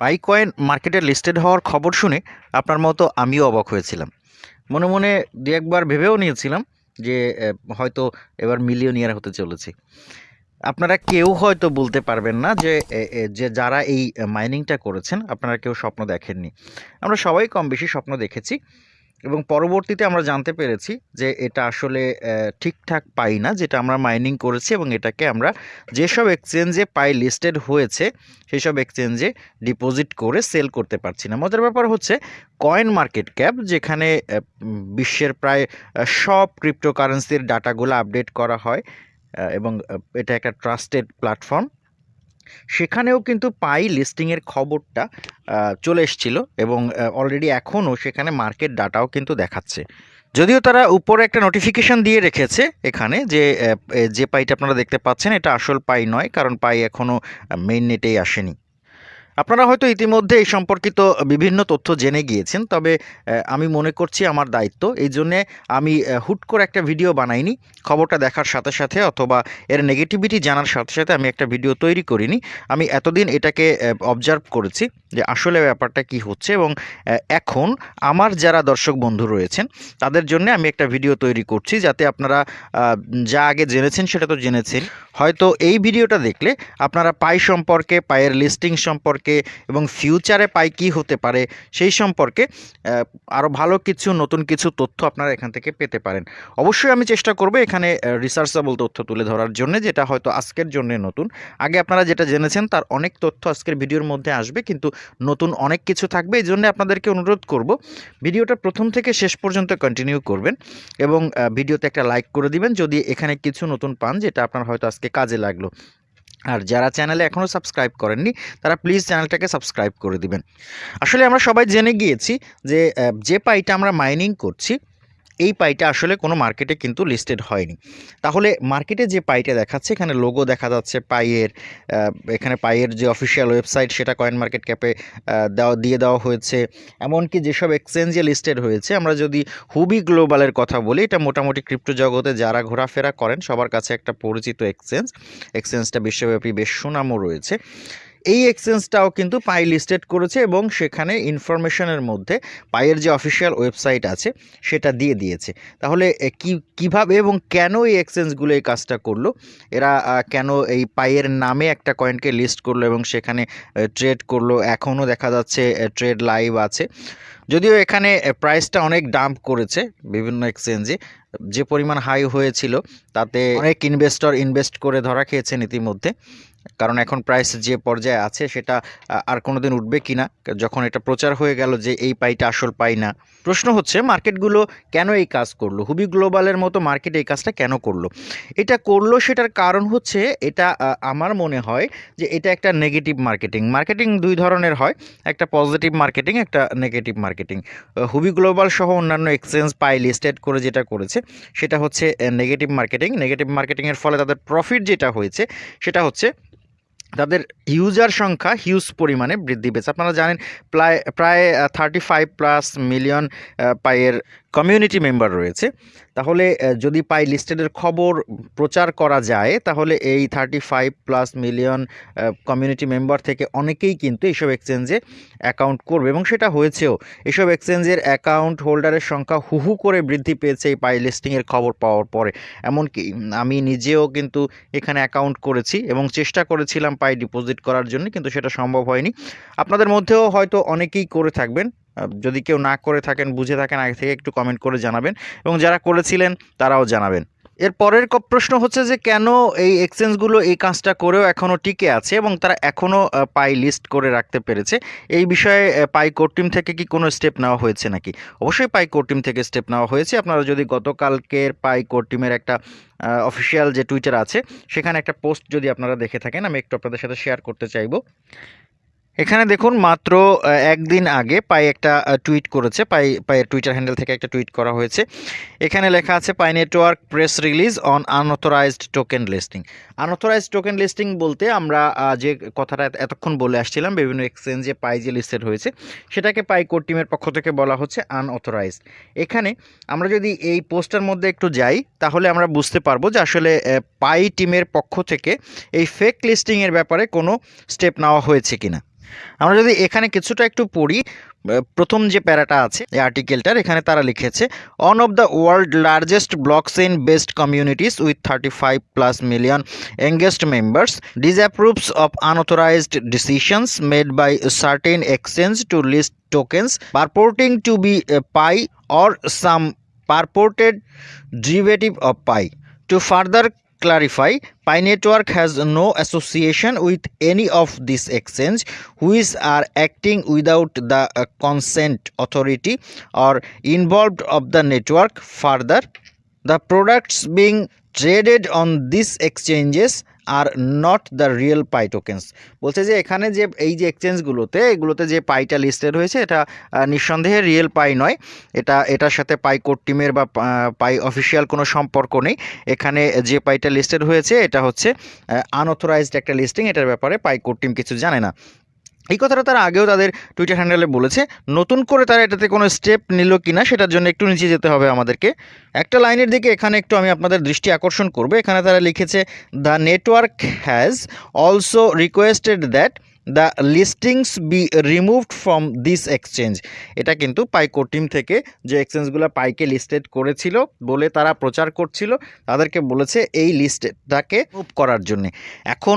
পাই coin মার্কেটে listed হওয়ার খবর শুনে আপনার মতো আমিও অবাক হয়েছিলাম। মনে মনে দু একবার ভেবেও নিয়েছিলাম যে হয়তো এবার মিলিয়নিয়ার হতে চলেছে। আপনারা কেউ হয়তো বলতে পারবেন না যে যে যারা এই মাইনিংটা করেছেন, আপনারা কেউ স্বপ্ন দেখেননি। আমরা সবাই কম বেশি স্বপ্ন দেখেছি। এবং পরবর্তীতে আমরা জানতে পেরেছি যে এটা আসলে ঠিকঠাক পাই না, যেটা আমরা মাইনিং করেছি এবং এটাকে আমরা যেসব এক্সচেঞ্জে পাই লিস্টেড হয়েছে সেই সব এক্সচেঞ্জে ডিপোজিট করে সেল করতে পারছি না। মজার ব্যাপার হচ্ছে কয়েন মার্কেট ক্যাপ যেখানে বিশ্বের প্রায় সব ক্রিপ্টোকারেন্সির ডাটাগুলো আপডেট করা হয় এবং এটা একটা ট্রাস্টেড প্ল্যাটফর্ম সেখানেও কিন্তু পাই লিস্টিংয়ের খবরটা। চলে এসেছিল এবং অলরেডি এখনও সেখানে মার্কেট ডাটাও কিন্তু দেখাচ্ছে। যদিও তারা উপরে একটা নোটিফিকেশান দিয়ে রেখেছে এখানে যে যে পাইটা আপনারা দেখতে পাচ্ছেন, এটা আসল পাই নয়, কারণ পাই এখনও মেইন নেটেই আসেনি। আপনারা হয়তো ইতিমধ্যে এই সম্পর্কিত বিভিন্ন তথ্য জেনে গিয়েছেন, তবে আমি মনে করছি আমার দায়িত্ব। এই জন্যে আমি হুট করে একটা ভিডিও বানাইনি। খবরটা দেখার সাথে সাথে অথবা এর নেগেটিভিটি জানার সাথে সাথে আমি একটা ভিডিও তৈরি করিনি। আমি এতদিন এটাকে অবজার্ভ করেছি যে আসলে ব্যাপারটা কি হচ্ছে এবং এখন আমার যারা দর্শক বন্ধু রয়েছেন, তাদের জন্য আমি একটা ভিডিও তৈরি করছি যাতে আপনারা যা আগে জেনেছেন সেটা তো জেনেছেন। হয়তো এই ভিডিওটা দেখলে আপনারা পাই সম্পর্কে, পায়ের লিস্টিং সম্পর্কে এবং ফিউচারে পাই কী হতে পারে সেই সম্পর্কে আরও ভালো কিছু, নতুন কিছু তথ্য আপনারা এখান থেকে পেতে পারেন। অবশ্যই আমি চেষ্টা করব এখানে রিসার্চেবল তথ্য তুলে ধরার জন্য, যেটা হয়তো আজকের জন্য নতুন। আগে আপনারা যেটা জেনেছেন, তার অনেক তথ্য আজকের ভিডিওর মধ্যে আসবে, কিন্তু নতুন অনেক কিছু থাকবে, এই জন্য আপনাদেরকে অনুরোধ করব, ভিডিওটা প্রথম থেকে শেষ পর্যন্ত কন্টিনিউ করবেন এবং ভিডিওতে একটা লাইক করে দিবেন, যদি এখানে কিছু নতুন পান, যেটা আপনার হয়তো আজকে কাজে লাগল। আর যারা চ্যানেলে এখনও সাবস্ক্রাইব করেননি, তারা প্লিজ চ্যানেলটাকে সাবস্ক্রাইব করে দিবেন। আসলে আমরা সবাই জেনে গিয়েছি যে যে পাইটা আমরা মাইনিং করছি এই পাইটা আসলে কোনো মার্কেটে কিন্তু লিস্টেড হয়নি। তাহলে মার্কেটে যে পাইটা দেখাচ্ছে, এখানে লোগো দেখা যাচ্ছে, পাইয়ের এখানে পাইয়ের যে অফিসিয়াল ওয়েবসাইট সেটা কয়েন মার্কেট ক্যাপে দেওয়া, দিয়ে দেওয়া হয়েছে। এমনকি যেসব এক্সচেঞ্জে লিস্টেড হয়েছে, আমরা যদি হুবি গ্লোবালের কথা বলি, এটা মোটামুটি ক্রিপ্টো জগতে যারা ঘোরাফেরা করেন, সবার কাছে একটা পরিচিত এক্সচেঞ্জ এক্সচেঞ্জটা বিশ্বব্যাপী বেশ সুনামও রয়েছে। এই এক্সচেঞ্জটাও কিন্তু পাই লিস্টেড করেছে এবং সেখানে ইনফরমেশনের মধ্যে পায়ের যে অফিসিয়াল ওয়েবসাইট আছে, সেটা দিয়ে দিয়েছে। তাহলে কি, কীভাবে এবং কেন এই এক্সচেঞ্জগুলো এই কাজটা করল? এরা কেন এই পায়ের নামে একটা কয়েনকে লিস্ট করল এবং সেখানে ট্রেড করল? এখনও দেখা যাচ্ছে ট্রেড লাইভ আছে। যদিও এখানে প্রাইসটা অনেক ডাম্প করেছে বিভিন্ন এক্সচেঞ্জে যে পরিমাণ হাই হয়েছিল, তাতে অনেক ইনভেস্টর ইনভেস্ট করে ধরা খেয়েছেন ইতিমধ্যে। কারণ এখন প্রাইস যে পর্যায়ে আছে সেটা আর কোনো দিন উঠবে কি না যখন এটা প্রচার হয়ে গেল যে এই পাইটা আসল পাই না। প্রশ্ন হচ্ছে মার্কেটগুলো কেন এই কাজ করল? হুবি গ্লোবালের মতো মার্কেট এই কাজটা কেন করল? এটা করল সেটার কারণ হচ্ছে, এটা আমার মনে হয় যে এটা একটা নেগেটিভ মার্কেটিং মার্কেটিং দুই ধরনের হয়, একটা পজিটিভ মার্কেটিং একটা নেগেটিভ মার্কেটিং হুবি গ্লোবাল সহ অন্যান্য এক্সচেঞ্জ পাই লিস্টেড করে যেটা করেছে, সেটা হচ্ছে নেগেটিভ মার্কেটিং নেগেটিভ মার্কেটিংয়ের ফলে তাদের প্রফিট যেটা হয়েছে, সেটা হচ্ছে তাদের ইউজার সংখ্যা হিউজ পরিমাণে বৃদ্ধি পেয়েছে। আপনারা জানেন প্রায় প্রায় থার্টি ফাইভ প্লাস মিলিয়ন পাইয়ের কমিউনিটি মেম্বার রয়েছে। তাহলে যদি পাই লিস্টেডের খবর প্রচার করা যায়, তাহলে এই thirty five plus million community member থেকে অনেকেই কিন্তু এইসব এক্সচেঞ্জে অ্যাকাউন্ট করবে এবং সেটা হয়েছেও। এসব এক্সচেঞ্জের অ্যাকাউন্ট হোল্ডারের সংখ্যা হুহু করে বৃদ্ধি পেয়েছে এই পাই লিস্টিংয়ের খবর পাওয়ার পরে। এমনকি আমি নিজেও কিন্তু এখানে অ্যাকাউন্ট করেছি এবং চেষ্টা করেছিলাম পাই ডিপোজিট করার জন্য, কিন্তু সেটা সম্ভব হয়নি। আপনাদের মধ্যেও হয়তো অনেকেই করে থাকবেন। যদি কেউ না করে থাকেন, বুঝে থাকেন, আগে থেকে একটু কমেন্ট করে জানাবেন এবং যারা করেছিলেন, তারাও জানাবেন। এর পরের প্রশ্ন হচ্ছে যে, কেন এই এক্সচেঞ্জগুলো এই কাজটা করেও এখনও টিকে আছে এবং তারা এখনও পাই লিস্ট করে রাখতে পেরেছে? এই বিষয়ে পাই কোর টিম থেকে কি কোনো স্টেপ নেওয়া হয়েছে নাকি? অবশ্যই পাই কোর টিম থেকে স্টেপ নেওয়া হয়েছে। আপনারা যদি গতকালকের পাই কোর টিমের একটা অফিসিয়াল যে টুইটার আছে, সেখানে একটা পোস্ট যদি আপনারা দেখে থাকেন, আমি একটু আপনাদের সাথে শেয়ার করতে চাইব। এখানে দেখুন মাত্র একদিন আগে পাই একটা টুইট করেছে, পাই পায়ের টুইটার হ্যান্ডেল থেকে একটা টুইট করা হয়েছে। এখানে লেখা আছে, Pi network press release on unauthorised token listing unauthorised token listing বলতে আমরা যে কথাটা এত- এতক্ষণ বলে আসছিলাম, বিভিন্ন এক্সচেঞ্জে পাই যে লিস্টেড হয়েছে, সেটাকে পাই কোর টিমের পক্ষ থেকে বলা হচ্ছে আনঅথরাইজড এখানে আমরা যদি এই পোস্টার মধ্যে একটু যাই, তাহলে আমরা বুঝতে পারব যে আসলে পাই টিমের পক্ষ থেকে এই ফেক লিস্টিংয়ের ব্যাপারে কোনো স্টেপ নেওয়া হয়েছে কিনা। আমরা যদি এখানে কিছুটা একটু পড়ি প্রথম যে প্যারাটা আছে, এই আর্টিকেলটার এখানে তারা লিখেছে one of the world largest blockchain based communities with thirty five plus million engaged members disapproves of unauthorised decisions made by certain exchange to list tokens purporting to be Pi or some purported derivative of Pi to further clarify pi network has no association with any of these exchange which are acting without the uh, consent authority or involved of the network. Further the products being traded on these exchanges R not the real Pi tokens বলছে যে এখানে যে এই যে এক্সচেঞ্জগুলোতে এগুলোতে যে পাইটা listed হয়েছে, এটা নিঃসন্দেহে রিয়েল পাই নয়। এটা, এটার সাথে পাই কোড টিমের বা পাই অফিসিয়াল কোনো সম্পর্ক নেই। এখানে যে পাইটা লিস্টেড হয়েছে, এটা হচ্ছে আনঅথরাইজড একটা লিস্টিং এটার ব্যাপারে পাই কোড টিম কিছু জানে না। এই কথাটা তারা আগেও তাদের টুইটার হ্যান্ডেলে বলেছে। নতুন করে তারা এটাতে কোনো স্টেপ নিল কি না সেটার জন্য একটু নিচে যেতে হবে আমাদেরকে। একটা লাইনের দিকে এখানে একটু আমি আপনাদের দৃষ্টি আকর্ষণ করব। এখানে তারা লিখেছে the network has also requested that the listings be removed from this exchange এটা কিন্তু পাইকো টিম থেকে যে এক্সচেঞ্জগুলো পাইকে লিস্টেড করেছিল বলে তারা প্রচার করছিল, তাদেরকে বলেছে এই লিস্টটাকে মুভ করার জন্যে। এখন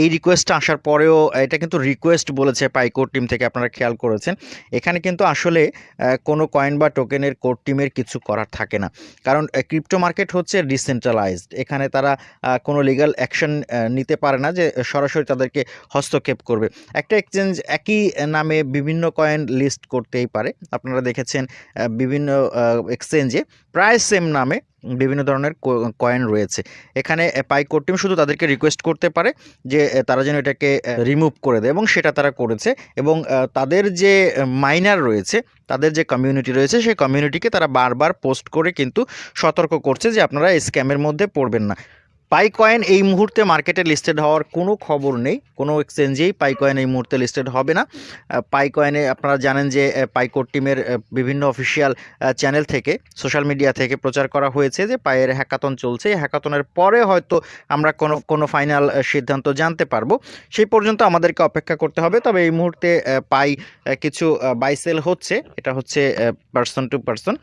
এই রিকোয়েস্টটা আসার পরেও এটা কিন্তু রিকোয়েস্ট বলেছে পাইকোর টিম থেকে, আপনারা খেয়াল করেছেন। এখানে কিন্তু আসলে কোনো কয়েন বা টোকেনের কোর টিমের কিছু করার থাকে না। কারণ ক্রিপ্টো মার্কেট হচ্ছে ডিসেন্ট্রালাইজড এখানে তারা কোনো লিগ্যাল অ্যাকশন নিতে পারে না যে সরাসরি তাদেরকে হস্তক্ষেপ করবে। একটা এক্সচেঞ্জ একই নামে বিভিন্ন কয়েন লিস্ট করতেই পারে। আপনারা দেখেছেন বিভিন্ন এক্সচেঞ্জে প্রায় সেম নামে বিভিন্ন ধরনের কয়েন রয়েছে। এখানে পাইকোর টিম শুধু তাদেরকে রিকোয়েস্ট করতে পারে যে তারা যেন এটাকে রিমুভ করে দেয় এবং সেটা তারা করেছে এবং তাদের যে মাইনার রয়েছে, তাদের যে কমিউনিটি রয়েছে, সেই কমিউনিটিকে তারা বারবার পোস্ট করে কিন্তু সতর্ক করছে যে, আপনারা স্ক্যামের মধ্যে পড়বেন না। পাই কয়েন এই মুহূর্তে মার্কেটে লিস্টেড হওয়ার কোনো খবর নেই। কোনো এক্সচেঞ্জেই পাই কয়েন এই মুহূর্তে লিস্টেড হবে না। পাই কয়েনে আপনারা জানেন যে পাইকোর টিমের বিভিন্ন অফিসিয়াল চ্যানেল থেকে সোশ্যাল মিডিয়া থেকে প্রচার করা হয়েছে যে, পায়ের হ্যাকাতন চলছে। হ্যাকাতনের পরে হয়তো আমরা কোনো কোনো ফাইনাল সিদ্ধান্ত জানতে পারব। সেই পর্যন্ত আমাদেরকে অপেক্ষা করতে হবে। তবে এই মুহূর্তে পাই কিছু বাইসেল হচ্ছে। এটা হচ্ছে পার্সন টু পার্সন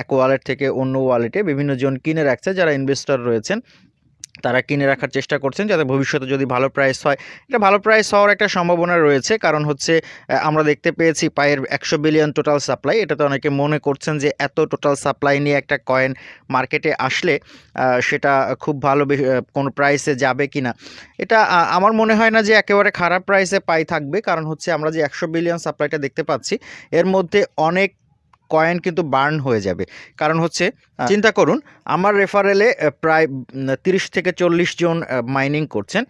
এক ওয়ালেট থেকে অন্য ওয়ালেটে বিভিন্ন জন কিনে রাখছে। যারা ইনভেস্টর রয়েছেন তারা কিনে রাখার চেষ্টা করছেন যাতে ভবিষ্যতে যদি ভালো প্রাইস হয়। এটা ভালো প্রাইস হওয়ার একটা সম্ভাবনা রয়েছে, কারণ হচ্ছে আমরা দেখতে পেয়েছি পায়ের একশো বিলিয়ন টোটাল সাপ্লাই এটাতে অনেকে মনে করছেন যে এত টোটাল সাপ্লাই নিয়ে একটা কয়েন মার্কেটে আসলে সেটা খুব ভালো কোনো প্রাইসে যাবে কি না এটা আমার মনে হয় না যে একেবারে খারাপ প্রাইসে পাই থাকবে, কারণ হচ্ছে আমরা যে একশো বিলিয়ন সাপ্লাইটা দেখতে পাচ্ছি, এর মধ্যে অনেক কয়েন কিন্তু বার্ন হয়ে যাবে। কারণ হচ্ছে চিন্তা করুন, আমার রেফারেলে প্রায় তিরিশ থেকে চল্লিশ জন মাইনিং করছেন।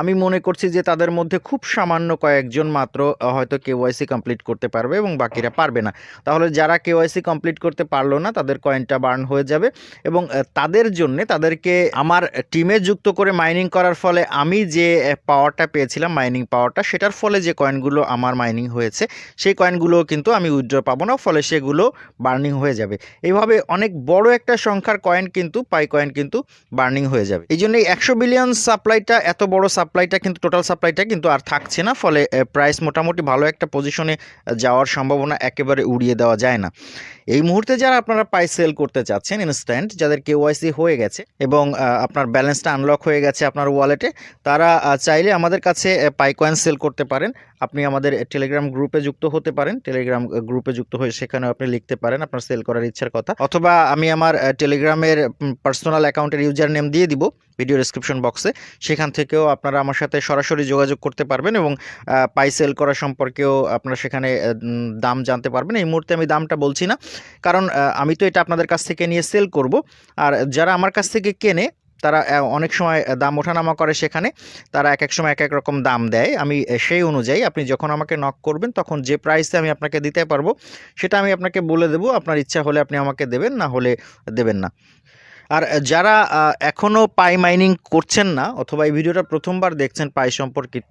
আমি মনে করছি যে তাদের মধ্যে খুব সামান্য কয়েকজন মাত্র হয়তো কেওয়াইসি কমপ্লিট করতে পারবে এবং বাকিরা পারবে না। তাহলে যারা কেওয়াইসি কমপ্লিট করতে পারল না, তাদের কয়েনটা বার্ন হয়ে যাবে এবং তাদের জন্য তাদেরকে আমার টিমে যুক্ত করে মাইনিং করার ফলে আমি যে পাওয়ারটা পেয়েছিলাম মাইনিং পাওয়ারটা সেটার ফলে যে কয়েনগুলো আমার মাইনিং হয়েছে, সেই কয়েনগুলো কিন্তু আমি উইথড্র পাবো না, ফলে সেগুলো বার্নিং হয়ে যাবে। এইভাবে অনেক বড় একটা সংখ্যার কয়েন কিন্তু পাই কয়েন কিন্তু বার্নিং হয়ে যাবে। এই জন্য একশো বিলিয়ন সাপ্লাইটা এত বড় সাপ্লাইটা কিন্তু টোটাল সাপ্লাইটা কিন্তু আর থাকছে না, ফলে প্রাইস মোটামুটি ভালো একটা পজিশনে যাওয়ার সম্ভাবনা একেবারে উড়িয়ে দেওয়া যায় না। এই মুহূর্তে যারা আপনারা পাই সেল করতে চাচ্ছেন ইনস্ট্যান্ট যাদের কেওয়াইসি হয়ে গেছে এবং আপনার ব্যালেন্সটা আনলক হয়ে গেছে আপনার ওয়ালেটে তারা চাইলে আমাদের কাছে পাই কয়েন সেল করতে পারেন। আপনি আমাদের টেলিগ্রাম গ্রুপে যুক্ত হতে পারেন। টেলিগ্রাম গ্রুপে যুক্ত হয়ে সেখানেও আপনি লিখতে পারেন আপনার সেল করার ইচ্ছার কথা। অথবা আমি আমার টেলিগ্রামের পার্সোনাল অ্যাকাউন্টের ইউজার নেম দিয়ে দিব। ভিডিও ডিসক্রিপশন বক্সে সেখান থেকেও আপনারা আমার সাথে সরাসরি যোগাযোগ করতে পারবেন এবং পাই সেল করা সম্পর্কেও আপনারা সেখানে দাম জানতে পারবেন। এই মুহূর্তে আমি দামটা বলছি না, কারণ আমি তো এটা আপনাদের কাছ থেকে নিয়ে সেল করব। আর যারা আমার কাছ থেকে কেনে, তারা অনেক সময় দাম ওঠানামা করে সেখানে, তারা এক এক সময় এক এক রকম দাম দেয়। আমি সেই অনুযায়ী আপনি যখন আমাকে নক করবেন, তখন যে প্রাইসে আমি আপনাকে দিতে পারব, সেটা আমি আপনাকে বলে দেবো। আপনার ইচ্ছা হলে আপনি আমাকে দেবেন, না হলে দেবেন না। আর যারা এখনও পাই মাইনিং করছেন না অথবা এই ভিডিওটা প্রথমবার দেখছেন পাই সম্পর্কিত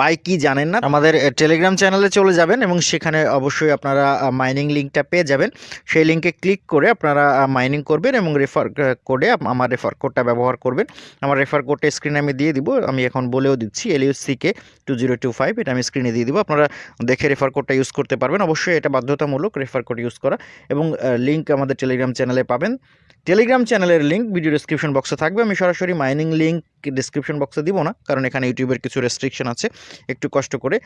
পাই কি জানেন না, আমাদের টেলিগ্রাম চ্যানেলে চলে যাবেন এবং সেখানে অবশ্যই আপনারা মাইনিং লিঙ্কটা পেয়ে যাবেন। সেই লিঙ্কে ক্লিক করে আপনারা মাইনিং করবেন এবং রেফার কোডে আমার রেফার কোডটা ব্যবহার করবেন। আমার রেফার কোডটা স্ক্রিনে আমি দিয়ে দিব, আমি এখন বলেও দিচ্ছি এলইউসিকে টু জিরো টু ফাইভ এটা আমি স্ক্রিনে দিয়ে দিব, আপনারা দেখে রেফার কোডটা ইউজ করতে পারবেন। অবশ্যই এটা বাধ্যতামূলক রেফার কোড ইউজ করা এবং লিঙ্ক আমাদের টেলিগ্রাম চ্যানেলে পাবেন। টেলিগ্রাম চ্যানেলের লিঙ্ক ভিডিও ডিসক্রিপশন বক্সে থাকবে, আমি সরাসরি মাইনিং লিঙ্ক ডিসক্রিপশন বক্সে দিব না, কারণ এখানে ইউটিউবের কিছু রেস্ট্রিকশন আছে। একটু কষ্ট করে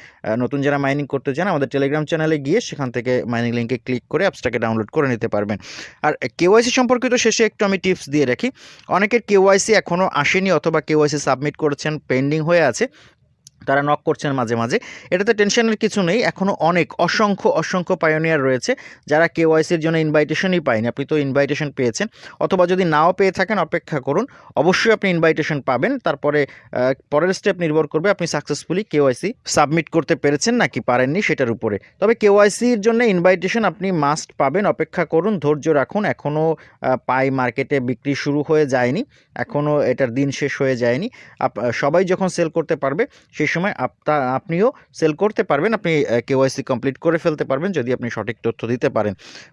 নতুন যারা মাইনিং করতে চান, আমাদের টেলিগ্রাম চ্যানেলে গিয়ে সেখান থেকে মাইনিং লিঙ্কে ক্লিক করে অ্যাপসটাকে ডাউনলোড করে নিতে পারবেন। আর কেওয়াইসি সম্পর্কিত শেষে একটু আমি টিপস দিয়ে রাখি। অনেকের কেওয়াইসি এখনও আসেনি অথবা কেওয়াইসি সাবমিট করেছেন পেন্ডিং হয়ে আছে। তারা নক করছেন মাঝে মাঝে। এটাতে টেনশনের কিছু নেই। এখনও অনেক, অসংখ্য অসংখ্য পায়োনিয়ার রয়েছে যারা কেওয়াইসির জন্য ইনভাইটেশনই পায়নি। আপনি তো ইনভাইটেশন পেয়েছেন। অথবা যদি নাও পেয়ে থাকেন, অপেক্ষা করুন। অবশ্যই আপনি ইনভাইটেশন পাবেন। তারপরে পরের স্টেপ নির্ভর করবে আপনি সাকসেসফুলি কেওয়াইসি সাবমিট করতে পেরেছেন নাকি পারেননি সেটার উপরে। তবে কেওয়াইসির জন্য ইনভাইটেশন আপনি মাস্ট পাবেন। অপেক্ষা করুন, ধৈর্য রাখুন। এখনও পাই মার্কেটে বিক্রি শুরু হয়ে যায়নি। এখনও এটার দিন শেষ হয়ে যায়নি। সবাই যখন সেল করতে পারবে, সেই সময় আপনা, আপনিও সেল করতে পারবেন, আপনি কেওয়াইসি কমপ্লিট করে ফেলতে পারবেন যদি আপনি সঠিক তথ্য দিতে পারেন।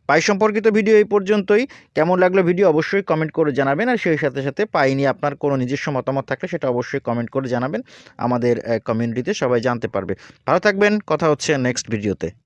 পাই সম্পর্কিত ভিডিও এই পর্যন্তই। কেমন লাগল ভিডিও অবশ্যই কমেন্ট করে জানাবেন আর সেই সাথে সাথে পাই নিয়ে আপনার কোনো নিজস্ব মতামত থাকলে সেটা অবশ্যই কমেন্ট করে জানাবেন। আমাদের কমিউনিটিতে সবাই জানতে পারবে। ভালো থাকবেন, কথা হচ্ছে নেক্সট ভিডিওতে